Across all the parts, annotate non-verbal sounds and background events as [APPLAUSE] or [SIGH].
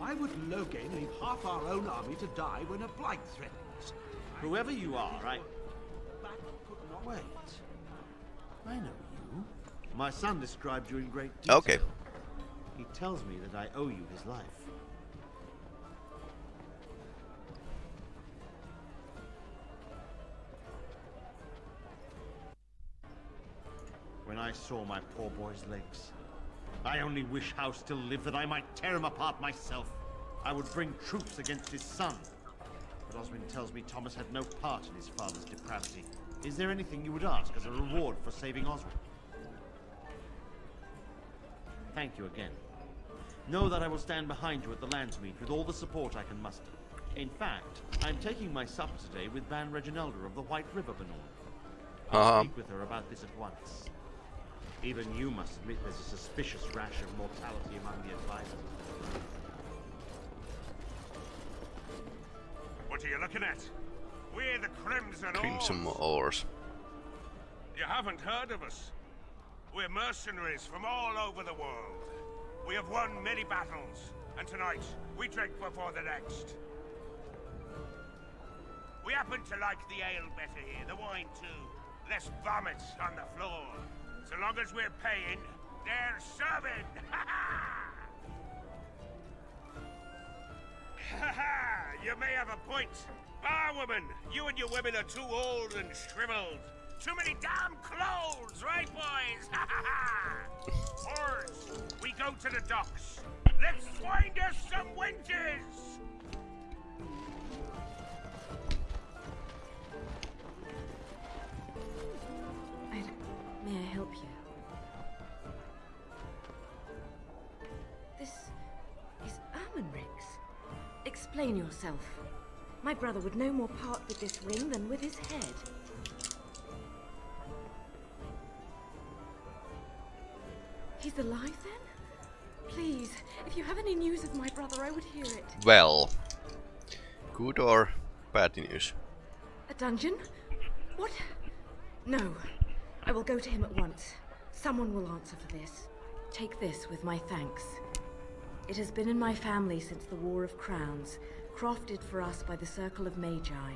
Why would Loghain leave half our own army to die when a blight threatens? Whoever you are, I... Wait. I know you. My son described you in great detail. Okay. He tells me that I owe you his life. When I saw my poor boy's legs, I only wish House still lived that I might tear him apart myself. I would bring troops against his son. But Oswyn tells me Thomas had no part in his father's depravity. Is there anything you would ask as a reward for saving Oswyn? Thank you again. Know that I will stand behind you at the Landsmeet with all the support I can muster. In fact, I'm taking my supper today with Bann Reginalda of the White River Bannorn. I'll Uh-huh. speak with her about this at once. Even you must admit there's a suspicious rash of mortality among the advisors. What are you looking at? We're the Crimson Crimson Oars. Oars. You haven't heard of us. We're mercenaries from all over the world. We have won many battles, and tonight we drink before the next. We happen to like the ale better here, the wine too. Less vomit on the floor. So long as we're paying, they're serving. Ha [LAUGHS] [LAUGHS] ha! You may have a point. Barwoman, you and your women are too old and shriveled. Too many damn clothes, right, boys? [LAUGHS] Ha ha ha! Oars, we go to the docks. Let's find us some wenches! Explain yourself. My brother would no more part with this ring than with his head. He's alive then? Please, if you have any news of my brother, I would hear it. Well, good or bad news? A dungeon? What? No. I will go to him at once. Someone will answer for this. Take this with my thanks. It has been in my family since the War of Crowns, crafted for us by the Circle of Magi.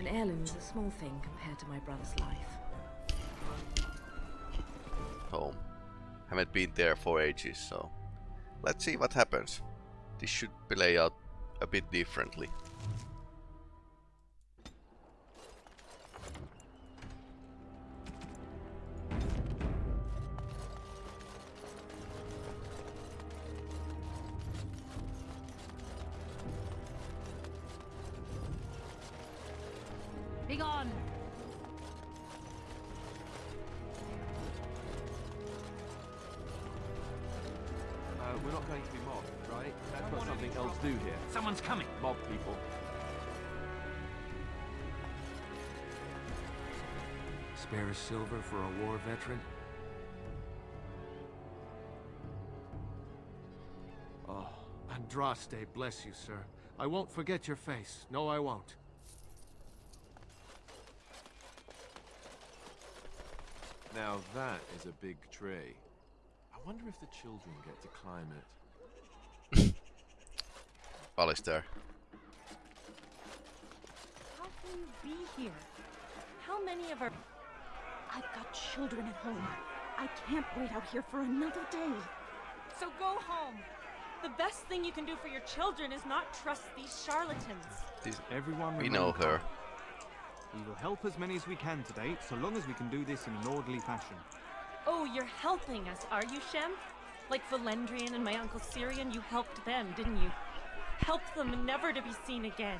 An heirloom is a small thing compared to my brother's life. Home. Haven't been there for ages, so let's see what happens. This should play out a bit differently. Veteran? Oh, Andraste, bless you, sir. I won't forget your face. No, I won't. Now that is a big tree. I wonder if the children get to climb it. [COUGHS] Alistair. How can you be here? How many of our... I've got children at home. I can't wait out here for another day. So go home. The best thing you can do for your children is not trust these charlatans. This, Everyone we know her. We will help as many as we can today, so long as we can do this in an orderly fashion. Oh, you're helping us, are you, Shem? Like Valendrian and my uncle Cyrion, you helped them, didn't you? Helped them never to be seen again.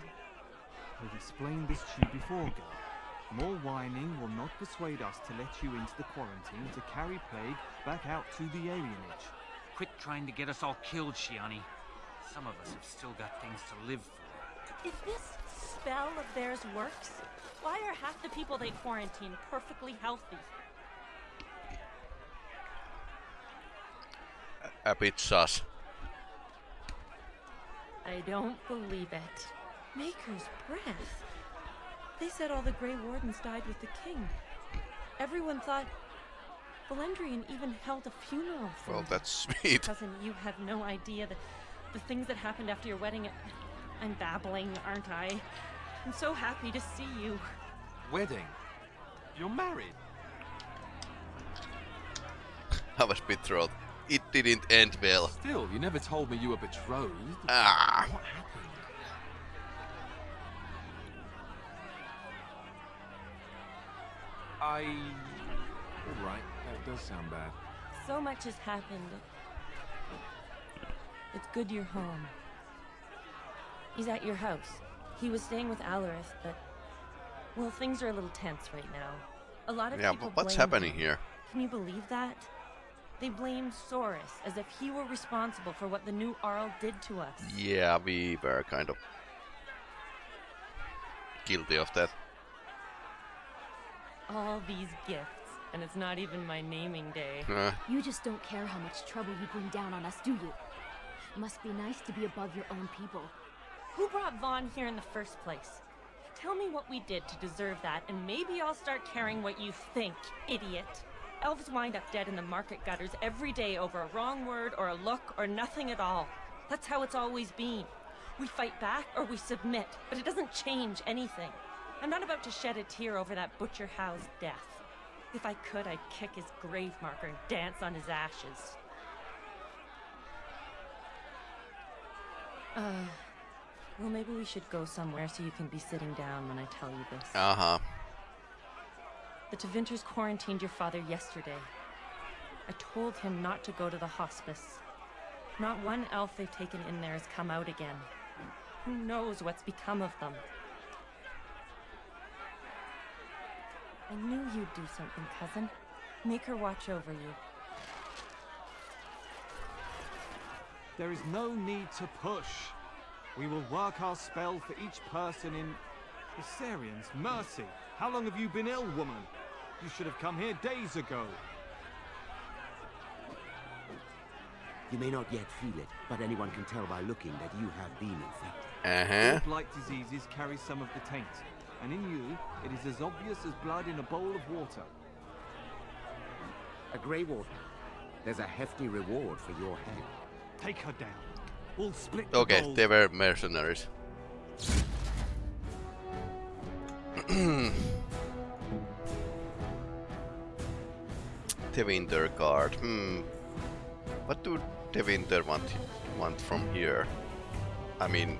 We've explained this to you before, girl. More whining will not persuade us to let you into the quarantine to carry plague back out to the alienage. Quit trying to get us all killed, Shianni. Some of us have still got things to live for. If this spell of theirs works, why are half the people they quarantine perfectly healthy? A bit sus. I don't believe it. Maker's breath. They said all the Grey Wardens died with the king. Everyone thought. Valendrian even held a funeral for Well, that's sweet. Cousin, you have no idea the The things that happened after your wedding. I'm babbling, aren't I? I'm so happy to see you. Wedding? You're married? [LAUGHS] I was betrothed. It didn't end well. Still, you never told me you were betrothed. Ah. What happened? I... Alright, that does sound bad. So much has happened. It's good you're home. He's at your house. He was staying with Alarith, but... Well, things are a little tense right now. A lot of Yeah, people but what's happening him. here? Can you believe that? They blame Soris as if he were responsible for what the new Arl did to us. Yeah, we were kind of guilty of that. All these gifts, and it's not even my naming day. Uh, You just don't care how much trouble you bring down on us, do you? Must be nice to be above your own people. Who brought Vaughan here in the first place? Tell me what we did to deserve that, and maybe I'll start caring what you think, idiot. Elves wind up dead in the market gutters every day over a wrong word or a look or nothing at all. That's how it's always been. We fight back or we submit, but it doesn't change anything. I'm not about to shed a tear over that Butcher Howe's death. If I could, I'd kick his grave marker and dance on his ashes. Uh, well, maybe we should go somewhere so you can be sitting down when I tell you this. uh huh. The Tevinters quarantined your father yesterday. I told him not to go to the hospice. Not one elf they've taken in there has come out again. Who knows what's become of them? I knew you'd do something, cousin. Maker watch over you. There is no need to push. We will work our spell for each person in... Hessarian's, mercy! How long have you been ill, woman? You should have come here days ago. You may not yet feel it, but anyone can tell by looking that you have been infected. Uh-huh. All blight diseases carry some of the taint, and in you, it is as obvious as blood in a bowl of water. A Grey Warden. There's a hefty reward for your head. Take her down. We'll split the Okay, gold. they were mercenaries. [CLEARS THROAT] Tevinter card. Hmm. What do Tevinter want want from here? I mean,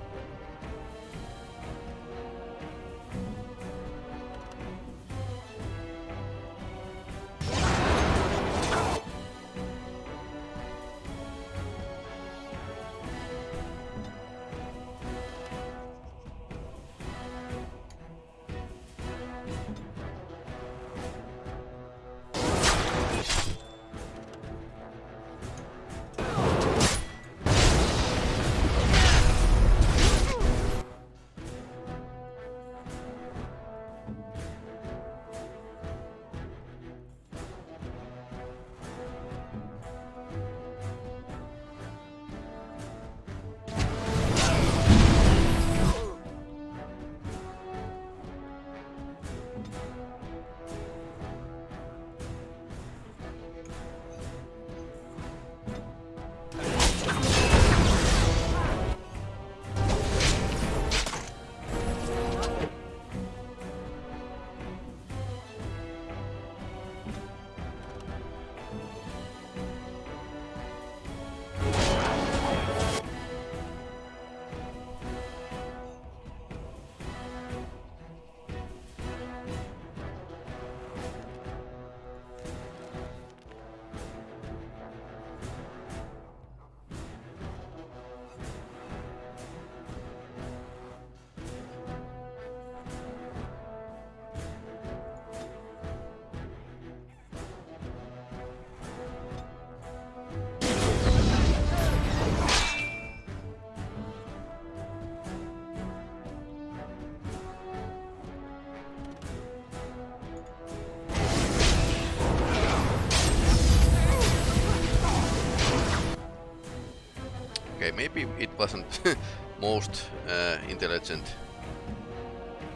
it wasn't [LAUGHS] most uh, intelligent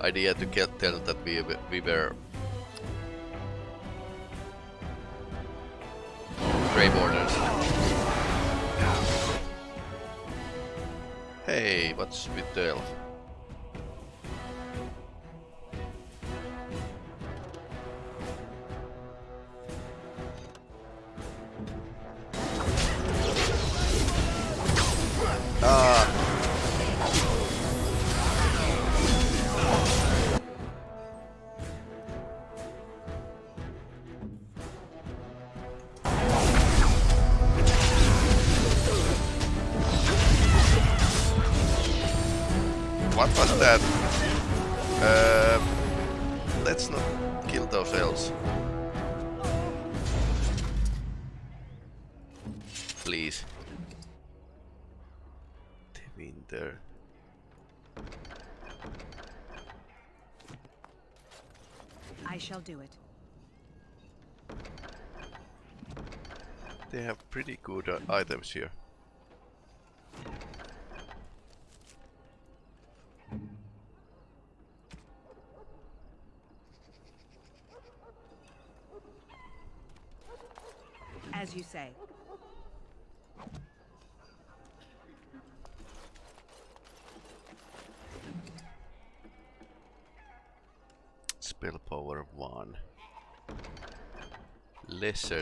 idea to get, tell that we we were Grey Wardens. Hey, what's with the elf? Please. The winter. I shall do it. They have pretty good uh, items here.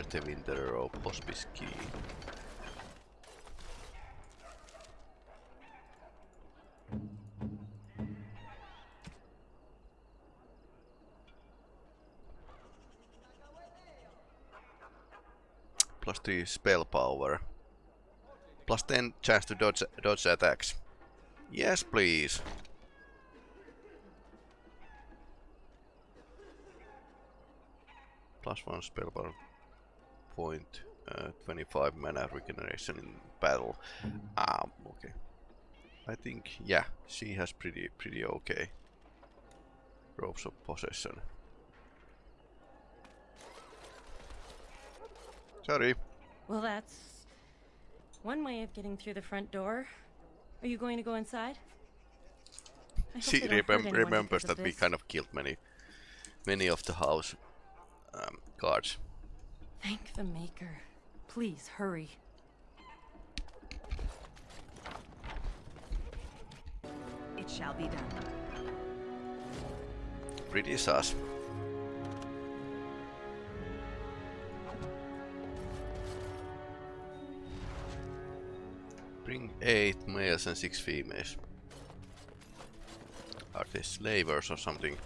active in the rope hospice key. Plus 2 spell power. Plus 10 chance to dodge, dodge attacks. Yes, please. plus one spell bar Point uh, twenty five mana regeneration in battle. Mm-hmm. Um, okay. I think, yeah, she has pretty, pretty okay robes of possession. Sorry. Well, that's one way of getting through the front door. Are you going to go inside? She remem remembers that we kind of killed many, many of the house um, guards. Thank the Maker. Please hurry. It shall be done. Pretty sus. Bring eight males and six females. Are they slavers or something?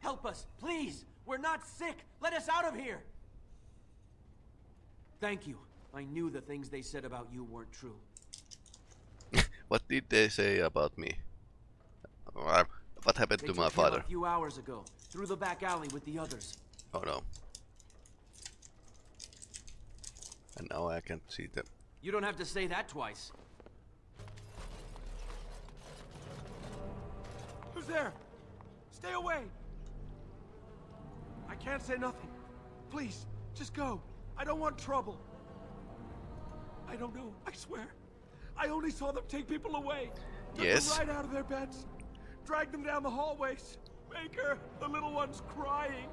Help us, please! We're not sick! Let us out of here! Thank you. I knew the things they said about you weren't true. [LAUGHS] What did they say about me? What happened They to took my him father? a few hours ago, through the back alley with the others. Oh no. And now I can't see them. You don't have to say that twice. Who's there? Stay away! Can't say nothing. Please, just go. I don't want trouble. I don't know, I swear. I only saw them take people away. Took Yes. them right out of their beds. Drag them down the hallways. Maker, the little one's crying.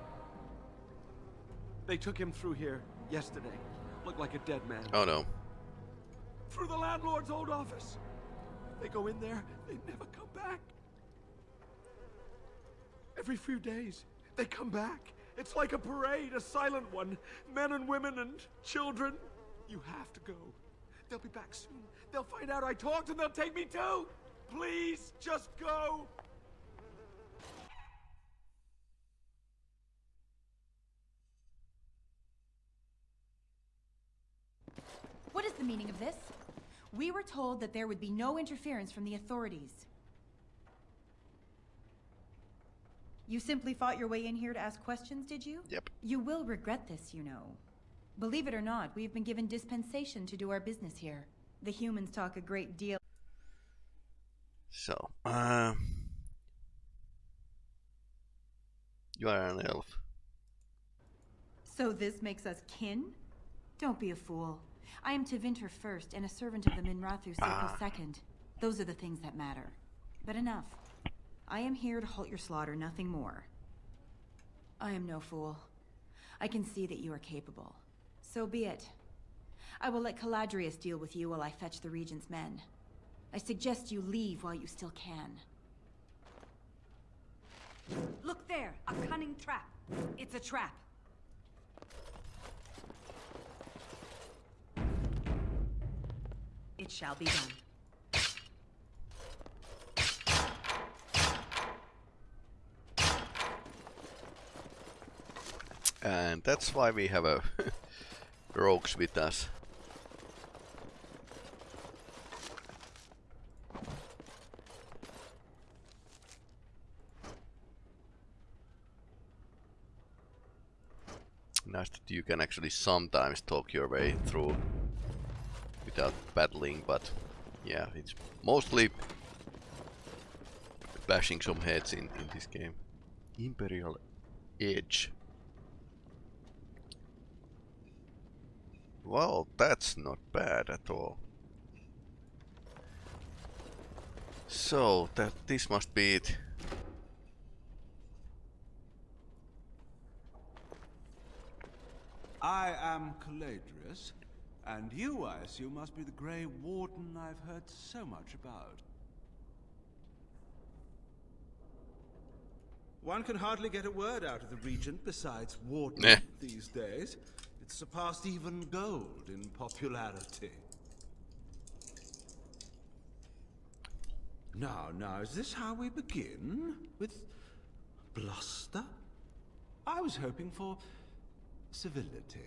They took him through here yesterday. Looked like a dead man. Oh no. Through the landlord's old office. They go in there, they never come back. Every few days, they come back. It's like a parade, a silent one. Men and women and children. You have to go. They'll be back soon. They'll find out I talked and they'll take me too. Please, just go. What is the meaning of this? We were told that there would be no interference from the authorities. You simply fought your way in here to ask questions, did you? Yep. You will regret this, you know. Believe it or not, we have been given dispensation to do our business here. The humans talk a great deal. So, um, you are an elf. So this makes us kin? Don't be a fool. I am Tevinter first and a servant of the Minrathous Circle Ah. second. Those are the things that matter. But enough. I am here to halt your slaughter, nothing more. I am no fool. I can see that you are capable. So be it. I will let Caladrius deal with you while I fetch the Regent's men. I suggest you leave while you still can. Look there! A cunning trap! It's a trap! It shall be done. And that's why we have a [LAUGHS] rogues with us. Nice that you can actually sometimes talk your way through without battling, but yeah, it's mostly bashing some heads in, in this game. Imperial Edge. Well, that's not bad at all. So, that this must be it. I am Caladrius, and you, I assume, must be the Grey Warden I've heard so much about. One can hardly get a word out of the Regent besides Warden Eh. these days. It's surpassed even gold in popularity. Now, now, is this how we begin? With bluster? I was hoping for civility.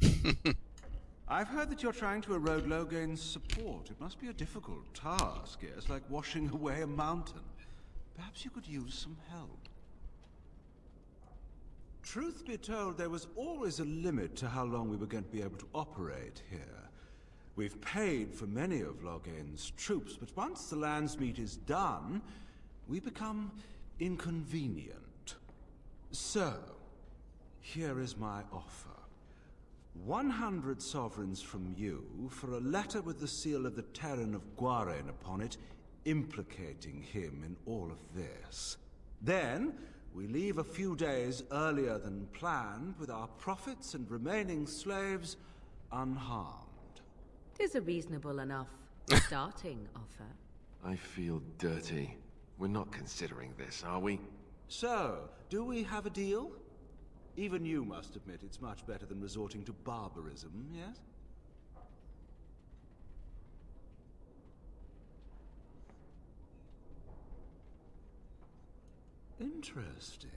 [LAUGHS] I've heard that you're trying to erode Loghain's support. It must be a difficult task, yes, like washing [LAUGHS] away a mountain. Perhaps you could use some help. Truth be told, there was always a limit to how long we were going to be able to operate here. We've paid for many of Loghain's troops, but once the Landsmeet is done, we become inconvenient. So, here is my offer. 100 sovereigns from you for a letter with the seal of the Teyrn of Gwaren upon it, implicating him in all of this. Then, we leave a few days earlier than planned with our profits and remaining slaves unharmed. Tis a reasonable enough starting offer. [LAUGHS] I feel dirty. We're not considering this, are we? So, do we have a deal? Even you must admit it's much better than resorting to barbarism, yes? Interesting.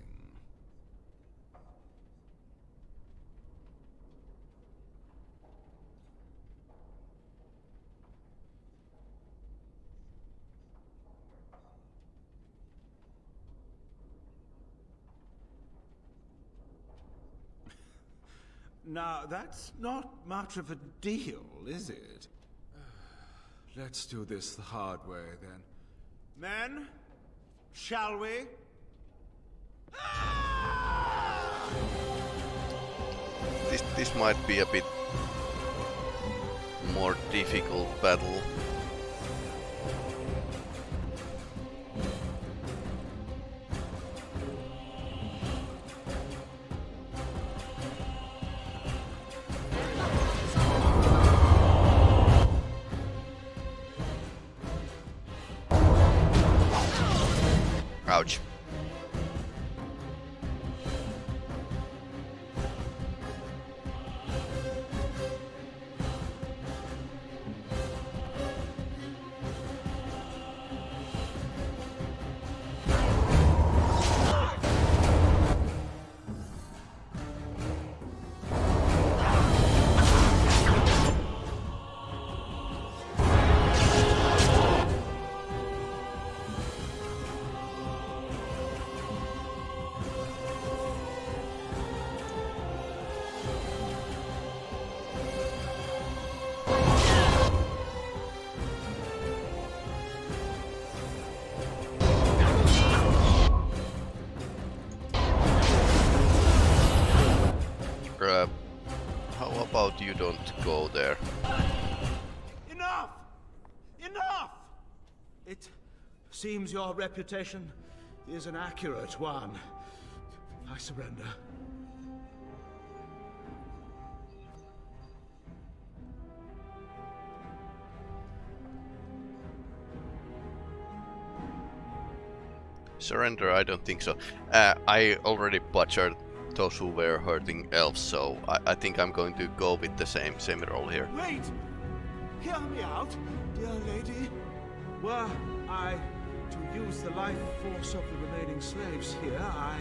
Now, that's not much of a deal, is it? [SIGHS] Let's do this the hard way, then. Men, shall we? This this might be a bit more difficult battle. don't go there. Enough! Enough! It seems your reputation is an accurate one. I surrender. Surrender? I don't think so. Uh, I already butchered those who were hurting elves, so I, I think I'm going to go with the same same role here. Wait! Hear me out, dear lady. Were I to use the life force of the remaining slaves here, I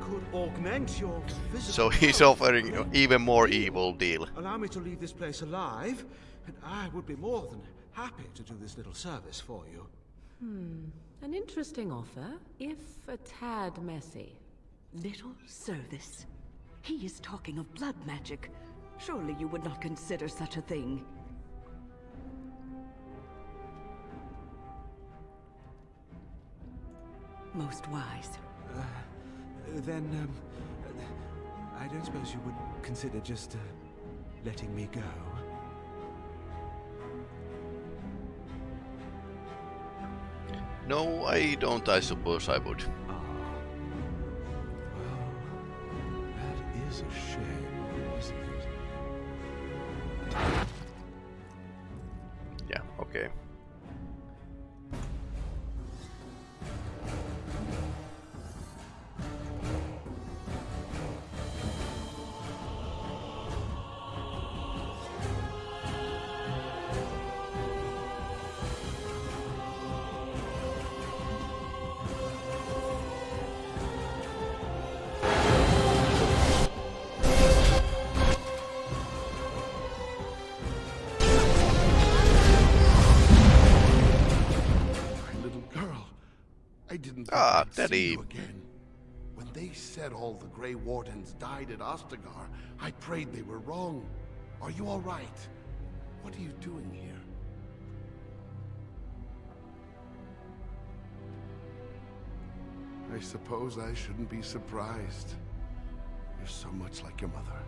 could augment your physical So he's health. offering even more evil deal. Allow me to leave this place alive, and I would be more than happy to do this little service for you. Hmm. An interesting offer, if a tad messy. Little service. He is talking of blood magic. Surely you would not consider such a thing. Most wise. Uh, then, um, I don't suppose you would consider just uh, letting me go. No, I don't. I suppose I would. A shame, isn't it? Yeah. Okay. See you again. When they said all the Grey Wardens died at Ostagar, I prayed they were wrong. Are you all right? What are you doing here? I suppose I shouldn't be surprised. You're so much like your mother.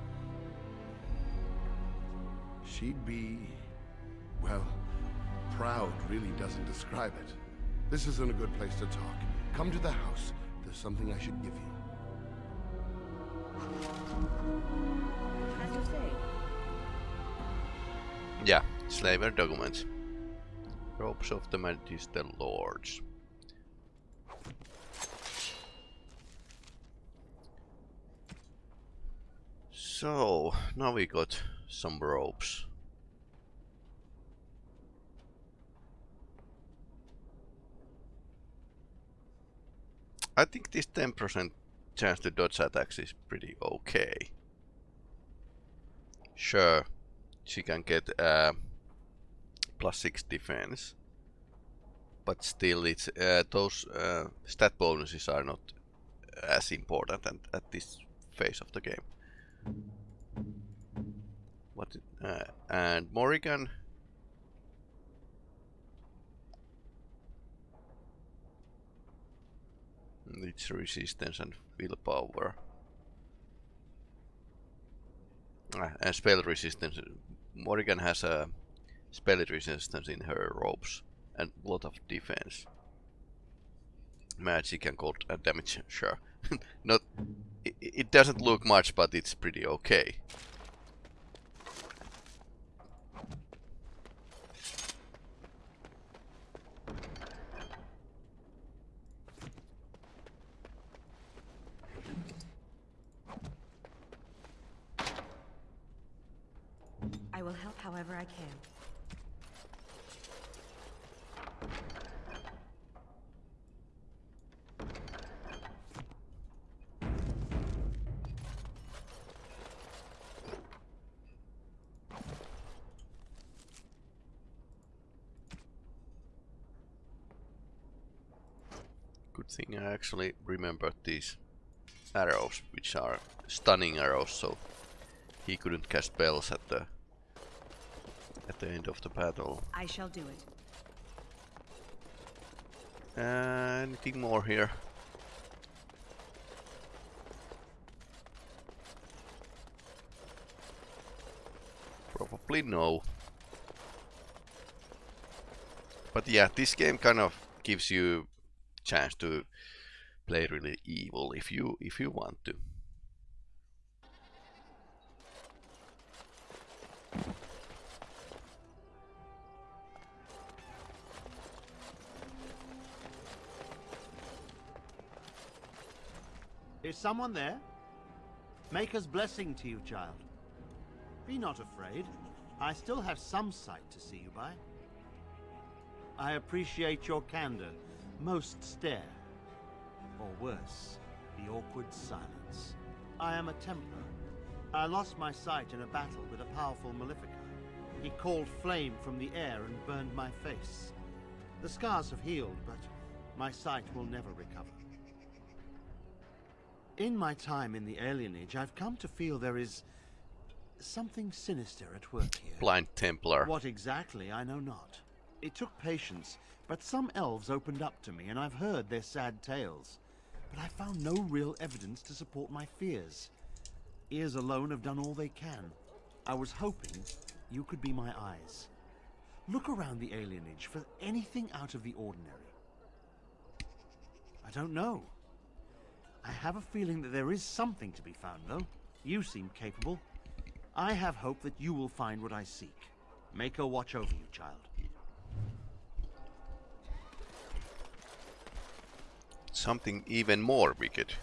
She'd be... well, proud really doesn't describe it. This isn't a good place to talk. Come to the house. There's something I should give you. Yeah, slaver documents. Robes of the Magister Lords. So, now we got some ropes. I think this 10% chance to dodge attacks is pretty okay. Sure, she can get uh, plus 6 defense. But still, it's uh, those uh, stat bonuses are not as important at, at this phase of the game. What? Uh, and Morrigan. It's resistance and willpower. Ah, and spell resistance. Morrigan has a spell resistance in her robes and a lot of defense. Magic and cold uh, damage, sure. [LAUGHS] Not, it, it doesn't look much, but it's pretty okay. I will help however I can. Good thing I actually remembered these arrows, which are stunning arrows, so he couldn't cast spells at the at the end of the battle. I shall do it. Uh, anything more here? Probably no. But yeah, this game kind of gives you chance to play really evil if you if you want to. Is someone there? Maker's blessing to you, child. Be not afraid. I still have some sight to see you by. I appreciate your candor. Most stare. Or worse, the awkward silence. I am a Templar. I lost my sight in a battle with a powerful Maleficar. He called flame from the air and burned my face. The scars have healed, but my sight will never recover. In my time in the alienage, I've come to feel there is something sinister at work here. Blind Templar. What exactly, I know not. It took patience, but some elves opened up to me, and I've heard their sad tales. But I found no real evidence to support my fears. Ears alone have done all they can. I was hoping you could be my eyes. Look around the alienage for anything out of the ordinary. I don't know. I have a feeling that there is something to be found, though. You seem capable. I have hope that you will find what I seek. Maker watch over you, child. Something even more wicked.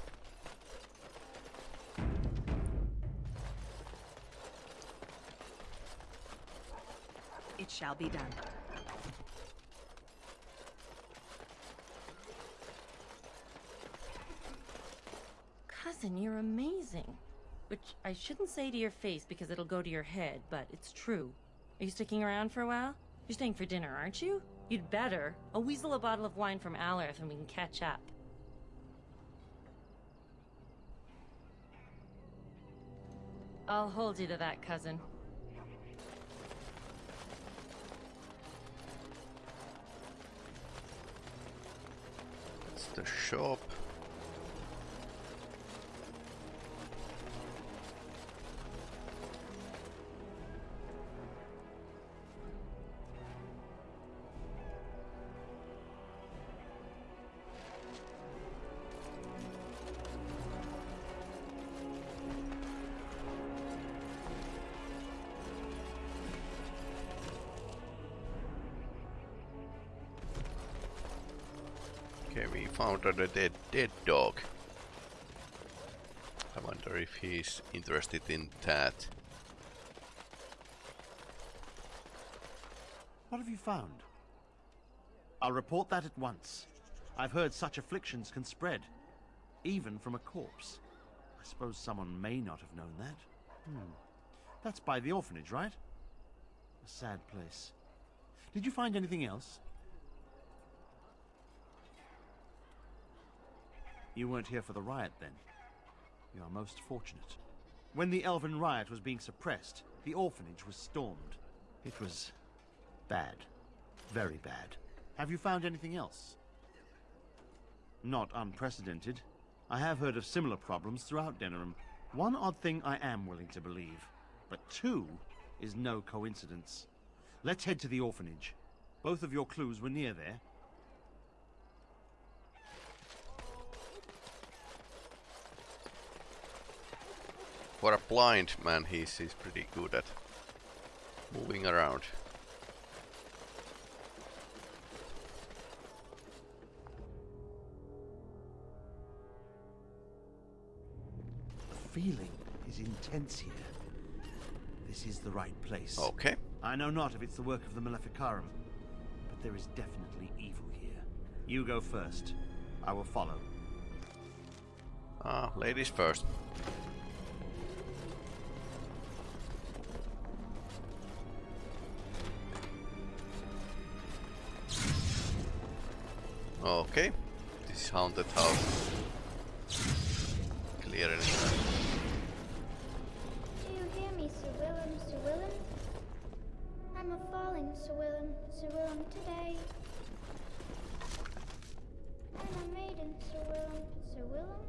It shall be done. Cousin, you're amazing. Which I shouldn't say to your face because it'll go to your head, but it's true. Are you sticking around for a while? You're staying for dinner, aren't you? You'd better. I'll weasel a bottle of wine from Alarith and we can catch up. I'll hold you to that, cousin. It's the shop. We a dead dead dog. I wonder if he's interested in that. What have you found? I'll report that at once. I've heard such afflictions can spread, even from a corpse. I suppose someone may not have known that. Hmm. That's by the orphanage, right? A sad place. Did you find anything else? You weren't here for the riot, then? You are most fortunate. When the Elven riot was being suppressed, the orphanage was stormed. It was bad. Very bad. Have you found anything else? Not unprecedented. I have heard of similar problems throughout Denerim. One odd thing I am willing to believe, but two is no coincidence. Let's head to the orphanage. Both of your clues were near there. For a blind man, he's, he's pretty good at moving around. The feeling is intense here. This is the right place. Okay. I know not if it's the work of the Maleficarum, but there is definitely evil here. You go first. I will follow. Ah, ladies first. Okay, this is haunted house. Clear anything. Do you hear me, Sir Willem, Sir Willem? I'm a falling, Sir Willem, Sir Willem, today. I'm a maiden, Sir Willem, Sir Willem.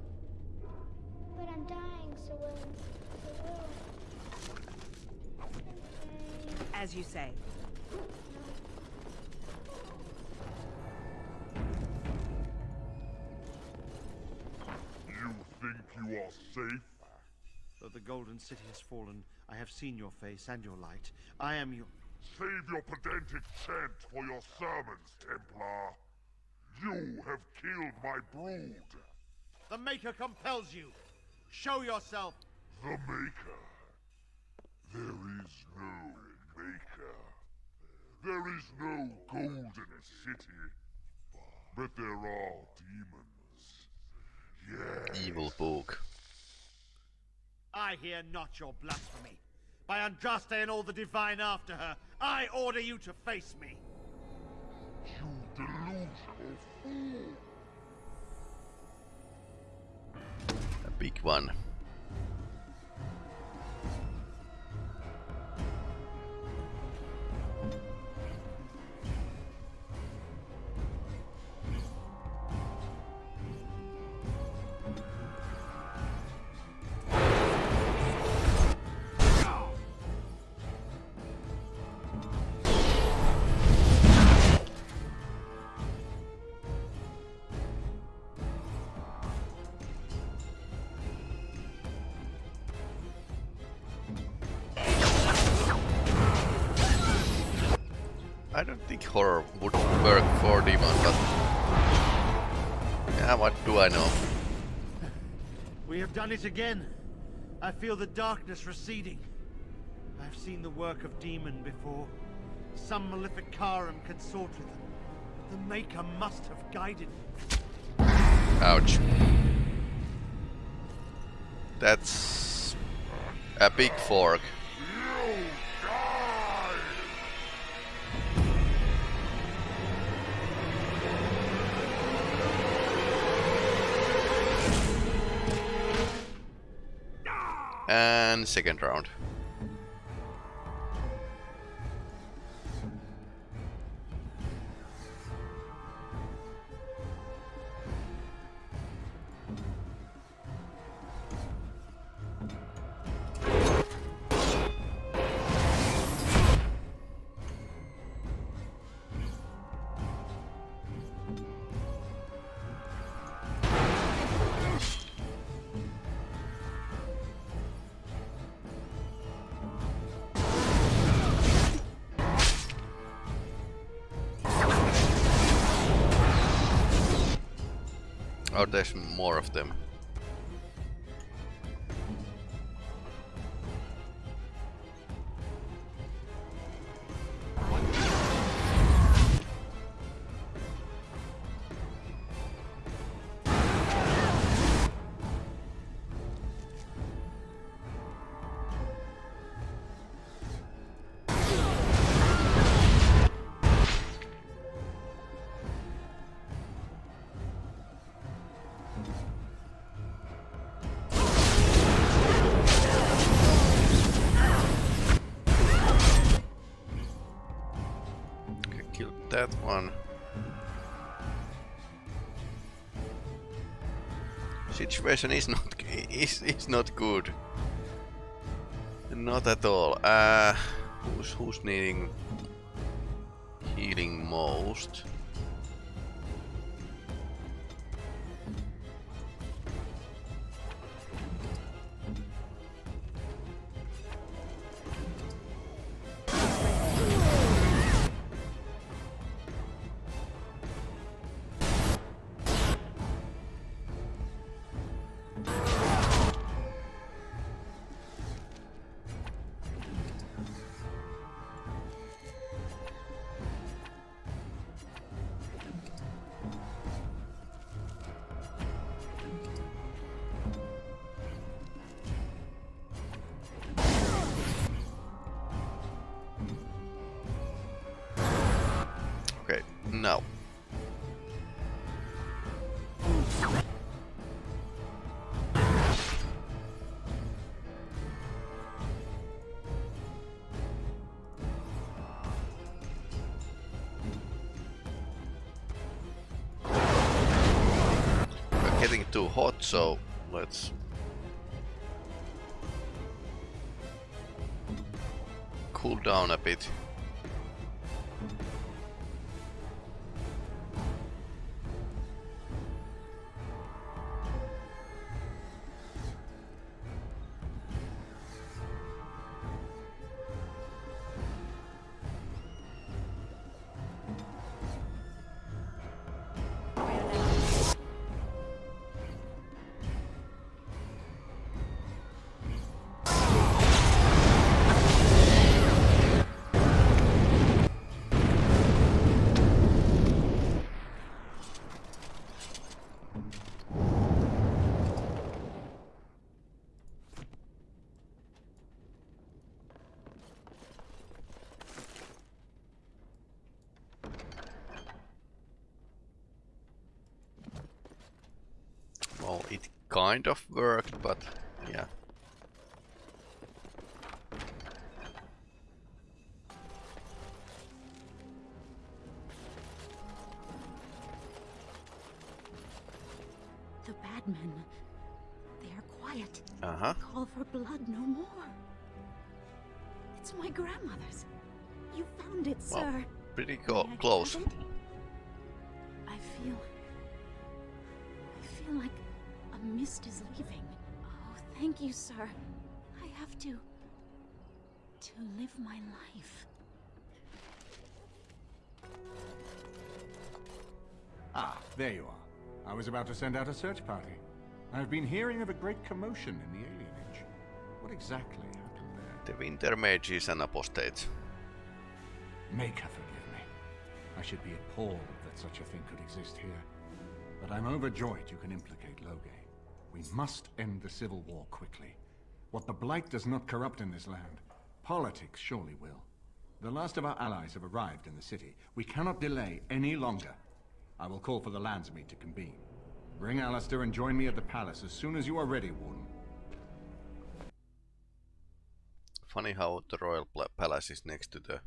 But I'm dying, Sir Willem, Sir Willem. As you say. Safe? Though the Golden City has fallen, I have seen your face and your light. I am your... Save your pedantic chant for your sermons, Templar. You have killed my brood. The Maker compels you. Show yourself. The Maker. There is no Maker. There is no Golden City. But there are demons. Yes. Evil book. I hear not your blasphemy. By Andraste and all the divine after her, I order you to face me. You delusional fool. A big one. Horror would work for Demon, but... Yeah, what do I know? We have done it again. I feel the darkness receding. I've seen the work of demon before. Some Maleficarum consort with them. The Maker must have guided me. Ouch. That's... a big fork. And second round. There's more of them. Situation is not [LAUGHS] is is not good. Not at all. Uh, who's who's needing healing most? Hot, so let's cool down a bit. Kind of worked, but yeah. The bad men. They are quiet. Uh-huh. Call for blood no more. It's my grandmother's. You found it, Well, sir. pretty close. Thank. I have to. to live my life. Ah, there you are. I was about to send out a search party. I've been hearing of a great commotion in the Alien Age. What exactly happened there? The Tevinter Mages and Apostates. Maker forgive me. I should be appalled that such a thing could exist here. But I'm overjoyed you can implicate Loghain. We must end the civil war quickly. What the Blight does not corrupt in this land, politics surely will. The last of our allies have arrived in the city. We cannot delay any longer. I will call for the Landsmeet to convene. Bring Alistair and join me at the palace as soon as you are ready, Warden. Funny how the royal palace is next to the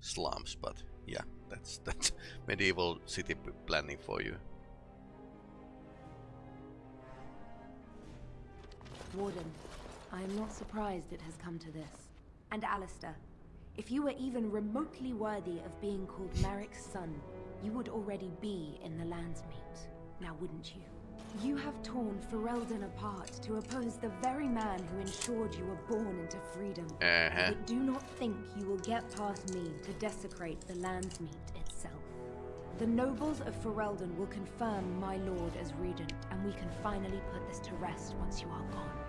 slums, but yeah, that's [LAUGHS] that's medieval city p- planning for you. Warden, I am not surprised it has come to this. And Alistair, if you were even remotely worthy of being called Maric's son, you would already be in the Landsmeet, now wouldn't you? You have torn Ferelden apart to oppose the very man who ensured you were born into freedom. Uh-huh. But do not think you will get past me to desecrate the Landsmeet itself. The nobles of Ferelden will confirm my lord as regent, and we can finally put this to rest once you are gone.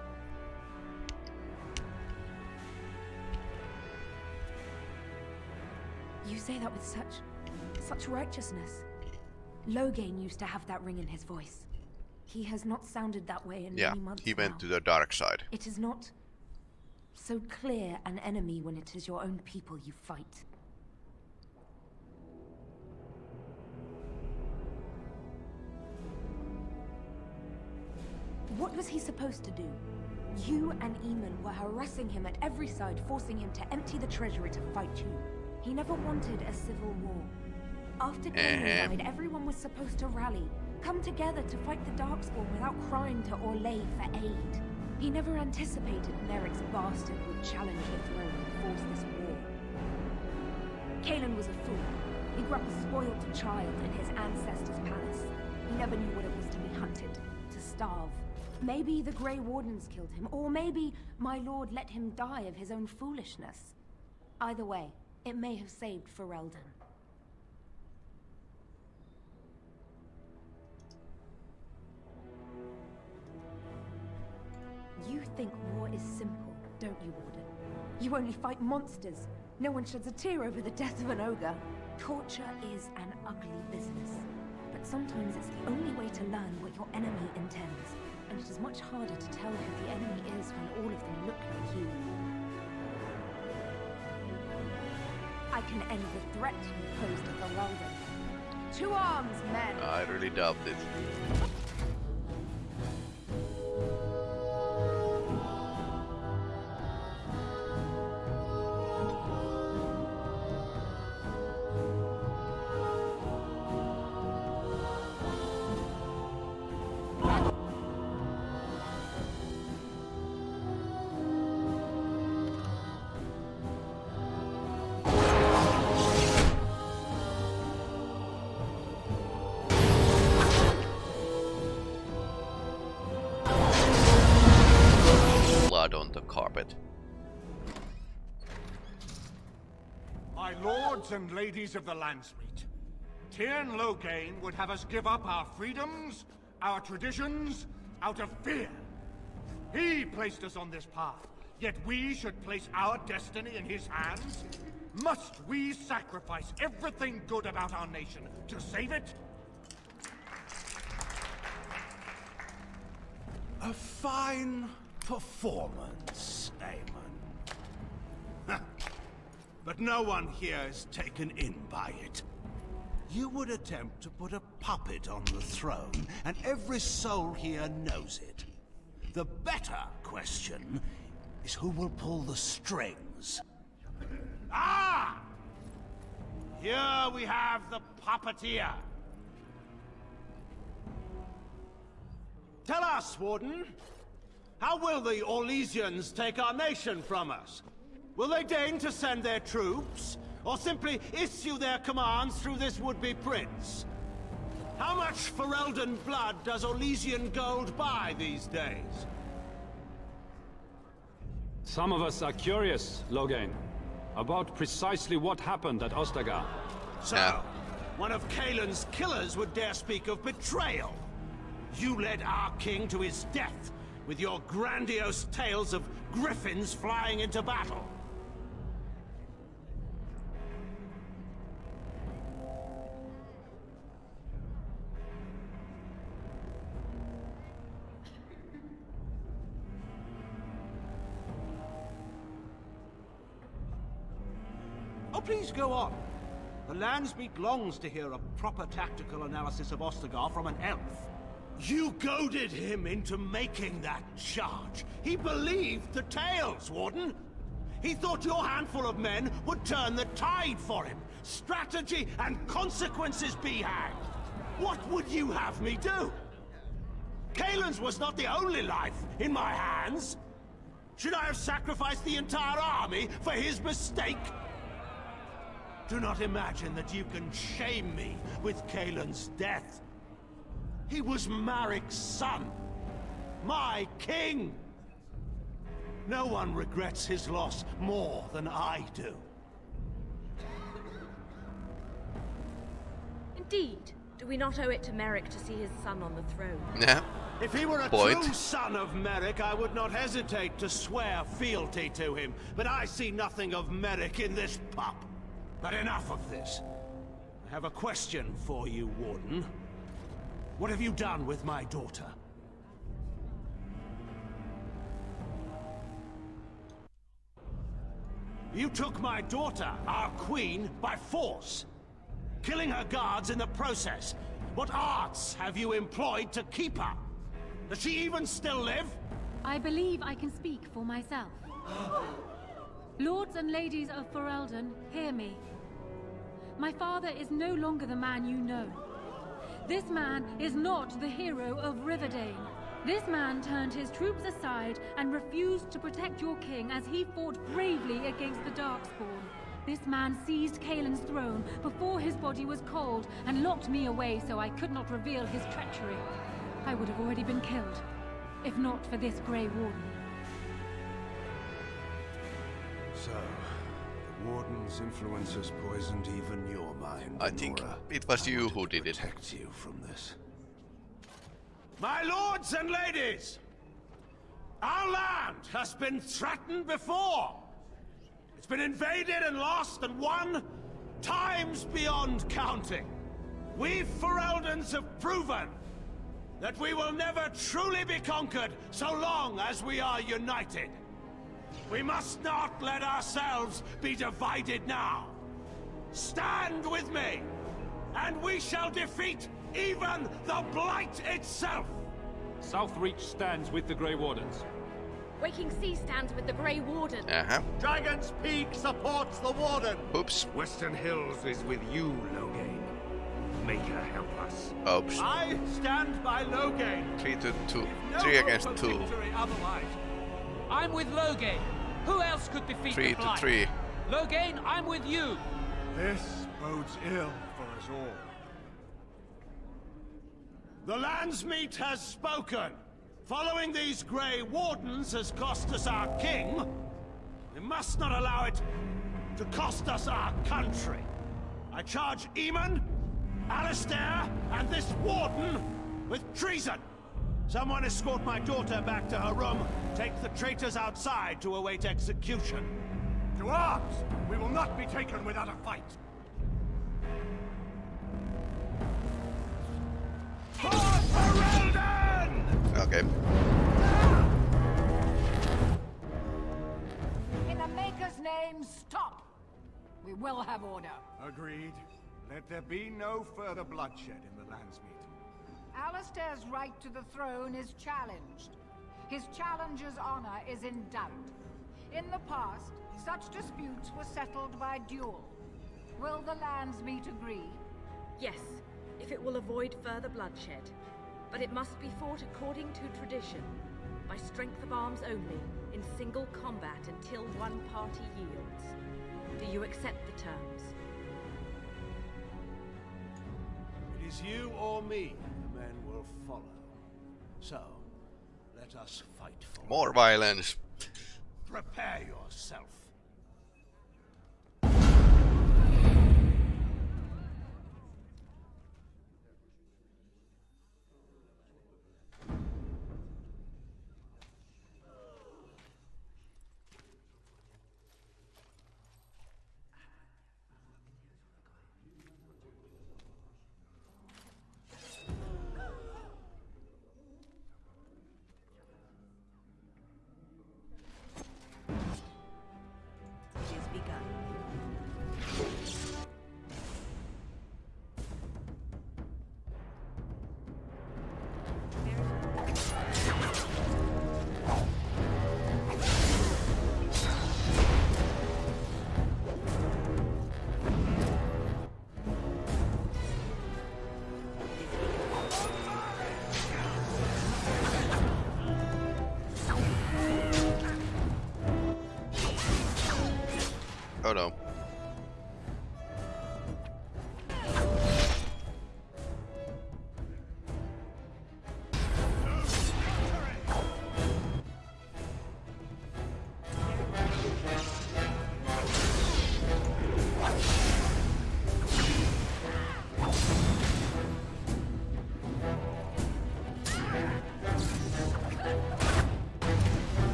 You say that with such... such righteousness. Loghain used to have that ring in his voice. He has not sounded that way in Yeah, many months he went now. to the dark side. It is not so clear an enemy when it is your own people you fight. What was he supposed to do? You and Eamon were harassing him at every side, forcing him to empty the treasury to fight you. He never wanted a civil war. After Uh-huh. died, everyone was supposed to rally, come together to fight the Darkspawn without crying to Orlais for aid. He never anticipated Maric's bastard would challenge the throne and force this war. Cailan was a fool. He grew up a spoiled child in his ancestors' palace. He never knew what it was to be hunted, to starve. Maybe the Grey Wardens killed him, or maybe my lord let him die of his own foolishness. Either way, it may have saved Ferelden. You think war is simple, don't you, Warden? You only fight monsters. No one sheds a tear over the death of an ogre. Torture is an ugly business. But sometimes it's the only way to learn what your enemy intends. And it is much harder to tell who the enemy is when all of them look like you. Can end the threat you posed at the Weldon. To arms, men! I really doubt it. Lords and ladies of the Landsmeet, Teyrn Loghain would have us give up our freedoms, our traditions, out of fear. He placed us on this path, yet we should place our destiny in his hands? Must we sacrifice everything good about our nation to save it? A fine performance, Eamon. But no one here is taken in by it. You would attempt to put a puppet on the throne, and every soul here knows it. The better question is who will pull the strings. Ah! Here we have the puppeteer. Tell us, Warden, how will the Orlesians take our nation from us? Will they deign to send their troops, or simply issue their commands through this would-be prince? How much Ferelden blood does Orlesian gold buy these days? Some of us are curious, Loghain, about precisely what happened at Ostagar. So, one of Cailan's killers would dare speak of betrayal. You led our king to his death with your grandiose tales of griffins flying into battle. Please go on. The Landsmeet longs to hear a proper tactical analysis of Ostagar from an elf. You goaded him into making that charge. He believed the tales, Warden. He thought your handful of men would turn the tide for him. Strategy and consequences be hanged. What would you have me do? Cailan's was not the only life in my hands. Should I have sacrificed the entire army for his mistake? Do not imagine that you can shame me with Cailan's death. He was Maric's son. My king! No one regrets his loss more than I do. Indeed. Do we not owe it to Maric to see his son on the throne? [LAUGHS] Yeah. If he were a Point. true son of Maric, I would not hesitate to swear fealty to him. But I see nothing of Maric in this pup. But enough of this. I have a question for you, Warden. What have you done with my daughter? You took my daughter, our queen, by force. Killing her guards in the process. What arts have you employed to keep her? Does she even still live? I believe I can speak for myself. [GASPS] Lords and ladies of Ferelden, hear me. My father is no longer the man you know. This man is not the hero of River Dane. This man turned his troops aside and refused to protect your king as he fought bravely against the Darkspawn. This man seized Cailan's throne before his body was cold and locked me away so I could not reveal his treachery. I would have already been killed, if not for this Grey Warden. So, the Warden's influence has poisoned even your mind, I think it was you who did it. Protect you from this. My lords and ladies! Our land has been threatened before! It's been invaded and lost and won times beyond counting. We Fereldans have proven that we will never truly be conquered so long as we are united. We must not let ourselves be divided now. Stand with me, and we shall defeat even the Blight itself! Southreach stands with the Grey Wardens. Waking Sea stands with the Grey Warden. Uh-huh. Dragon's Peak supports the Warden. Oops. Western Hills is with you, Loghain. Make her help us. Oops. I stand by Loghain. Three to two. No Three against two. victory otherwise. I'm with Loghain. Who else could defeat Three the to Blight? three. Loghain, I'm with you. This bodes ill for us all. The Landsmeet has spoken. Following these Grey Wardens has cost us our king. We must not allow it to cost us our country. I charge Eamon, Alistair, and this Warden with treason. Someone escort my daughter back to her room. Take the traitors outside to await execution. To arms! We will not be taken without a fight. Okay. In the Maker's name, stop! We will have order. Agreed. Let there be no further bloodshed in the Landsmeet. Alistair's right to the throne is challenged. His challenger's honor is in doubt. In the past, such disputes were settled by duel. Will the Landsmeet agree? Yes, if it will avoid further bloodshed. But it must be fought according to tradition, by strength of arms only, in single combat until one party yields. Do you accept the terms? It is you or me So, let us fight for More violence. Prepare yourself.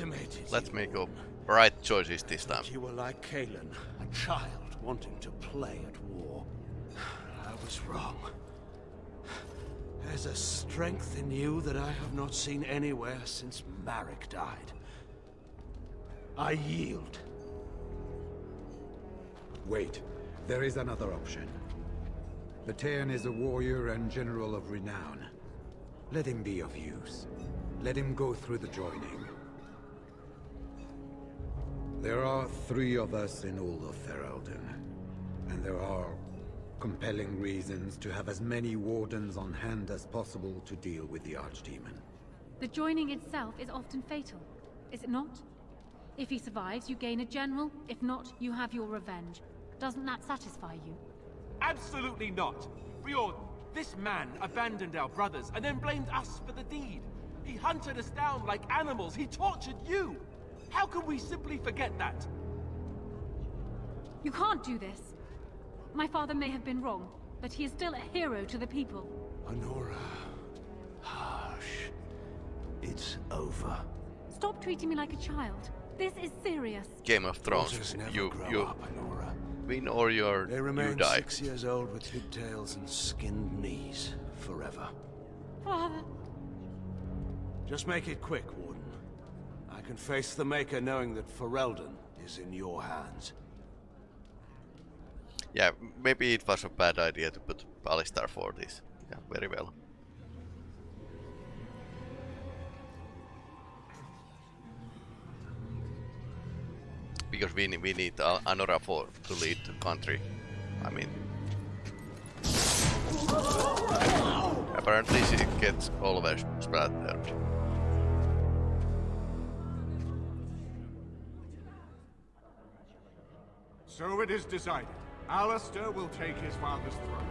Underestimated Let's you. make up right choices this time. You were like Cailan, a child wanting to play at war. I was wrong. There's a strength in you that I have not seen anywhere since Maric died. I yield. Wait, there is another option. Batean is a warrior and general of renown. Let him be of use. Let him go through the joining. There are three of us in all of Ferelden, and there are compelling reasons to have as many wardens on hand as possible to deal with the Archdemon. The joining itself is often fatal, is it not? If he survives, you gain a general. If not, you have your revenge. Doesn't that satisfy you? Absolutely not. Fjord, this man abandoned our brothers and then blamed us for the deed. He hunted us down like animals. He tortured you. How can we simply forget that? You can't do this. My father may have been wrong, but he is still a hero to the people. Anora. Hush. It's over. Stop treating me like a child. This is serious. Game of Thrones. Daughters never You grow you up, Anora. win or you're They you remain die. six years old with pigtails and skinned knees forever. Father. Just make it quick, Warden. I can face the Maker knowing that Ferelden is in your hands. Yeah, maybe it was a bad idea to put Alistair for this. Yeah, very well. Because we, we need Anora for to lead the country. I mean... Apparently she gets always splattered. So it is decided. Alistair will take his father's throne.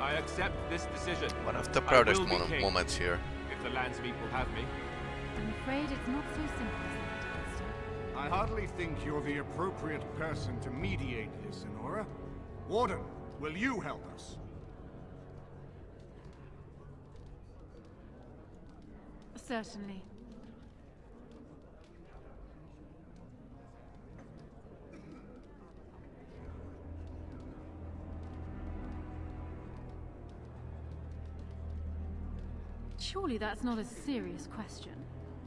I accept this decision. One of the proudest will be mo- king, moments here. If the Landsmeet will have me. I'm afraid it's not so simple as that, Alistair. I hardly think you're the appropriate person to mediate this, Anora. Warden, will you help us? Certainly. Surely that's not a serious question.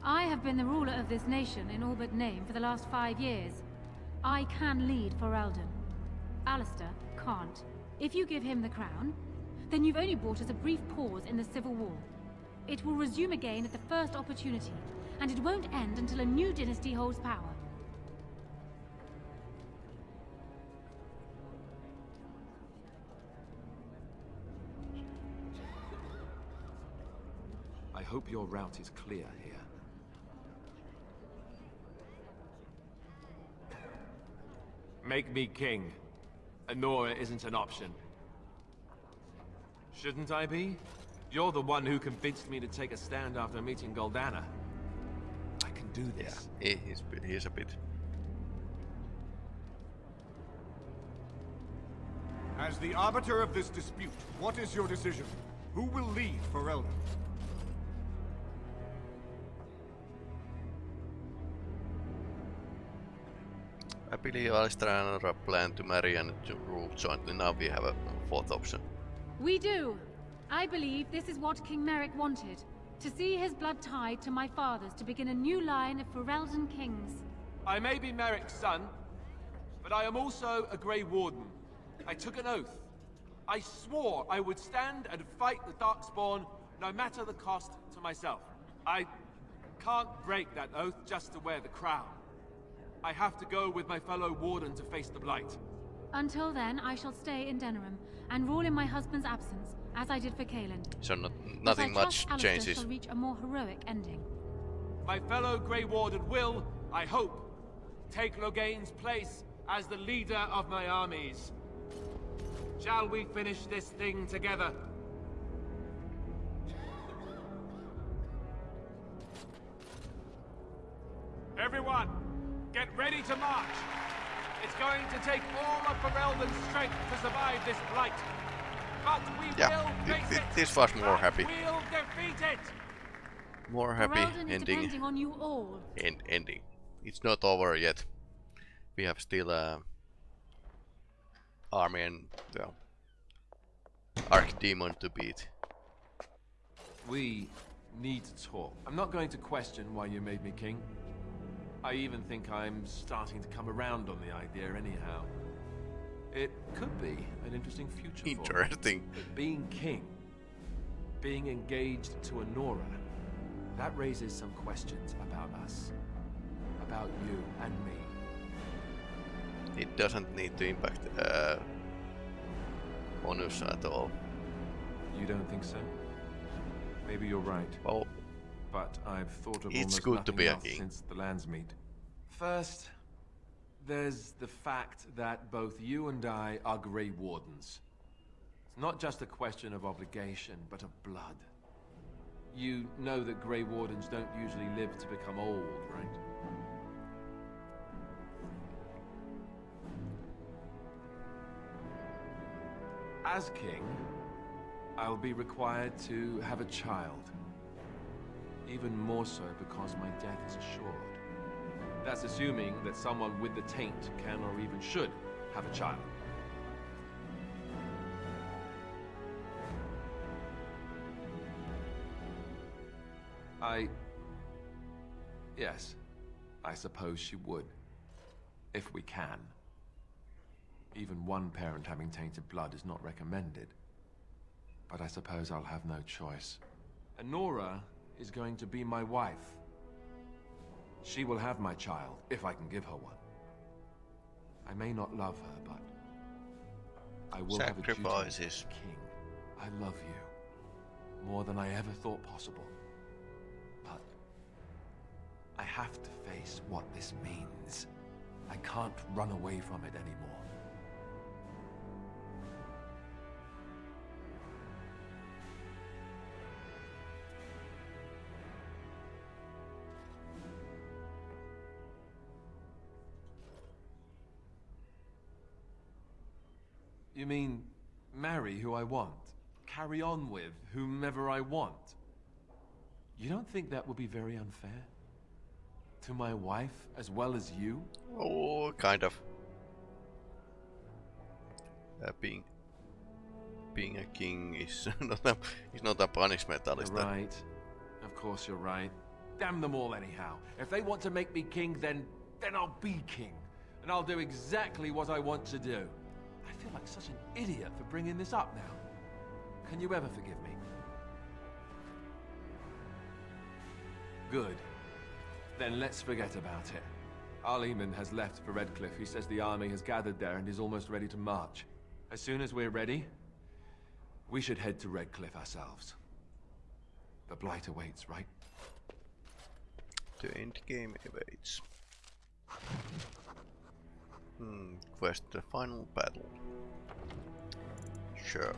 I have been the ruler of this nation in all but name for the last five years. I can lead Ferelden. Alistair can't. If you give him the crown, then you've only brought us a brief pause in the civil war. It will resume again at the first opportunity, and it won't end until a new dynasty holds power. Hope your route is clear here. Make me king. Anora isn't an option. Shouldn't I be? You're the one who convinced me to take a stand after meeting Goldanna. I can do this. Yeah, he, he's, he's a bit... As the arbiter of this dispute, what is your decision? Who will lead Ferelden? I believe Alistair and Nora plan to marry and to rule jointly. Now we have a fourth option. We do. I believe this is what King Maric wanted. To see his blood tied to my father's to begin a new line of Ferelden kings. I may be Maric's son, but I am also a Grey Warden. I took an oath. I swore I would stand and fight the Darkspawn, no matter the cost to myself. I can't break that oath just to wear the crown. I have to go with my fellow Warden to face the Blight. Until then, I shall stay in Denerim and rule in my husband's absence, as I did for Cailan. So not, But nothing I much trust Alistair changes. shall reach a more heroic ending. My fellow Grey Warden will, I hope, take Loghain's place as the leader of my armies. Shall we finish this thing together? Everyone, get ready to march! It's going to take all of Ferelden's strength to survive this blight. But we Yeah, will thi- face thi- it! this was more happy. We'll defeat it! More happy Ferelden ending. depending on you all. End, ending. It's not over yet. We have still uh, army and well, Archdemon to beat. We need to talk. I'm not going to question why you made me king. I even think I'm starting to come around on the idea anyhow. It could be an interesting future. Interesting. But being king, being engaged to Anora, that raises some questions about us. About you and me. It doesn't need to impact uh, Onus at all. You don't think so? Maybe you're right. Oh, But I've thought of It's good to be a king. since the Landsmeet. First, there's the fact that both you and I are Grey Wardens. It's not just a question of obligation, but of blood. You know that Grey Wardens don't usually live to become old, right? As king, I'll be required to have a child. Even more so because my death is assured. That's assuming that someone with the taint can or even should have a child. I... Yes, I suppose she would. If we can. Even one parent having tainted blood is not recommended. But I suppose I'll have no choice. Anora is going to be my wife. She will have my child, if I can give her one. I may not love her, but I will have a duty Sacrifices. king. I love you more than I ever thought possible. But I have to face what this means. I can't run away from it anymore. You mean marry who I want? Carry on with whomever I want? You don't think that would be very unfair? To my wife as well as you? Oh, kind of. Uh, being being a king is [LAUGHS] not a, is not a punishment, You're Alistair. right. Of course you're right. Damn them all anyhow. If they want to make me king, then then I'll be king. And I'll do exactly what I want to do. I feel like such an idiot for bringing this up now. Can you ever forgive me? Good. Then let's forget about it. Arl Eamon has left for Redcliffe. He says the army has gathered there and is almost ready to march. As soon as we're ready, we should head to Redcliffe ourselves. The Blight awaits, right? The end game awaits. Hmm, quest the final battle. Sure.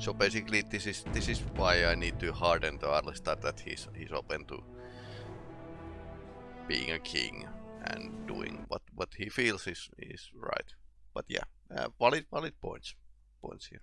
So basically this is this is why I need to harden to Arlistar that he's he's open to being a king and doing what what he feels is is right. But yeah, uh, valid valid points points here.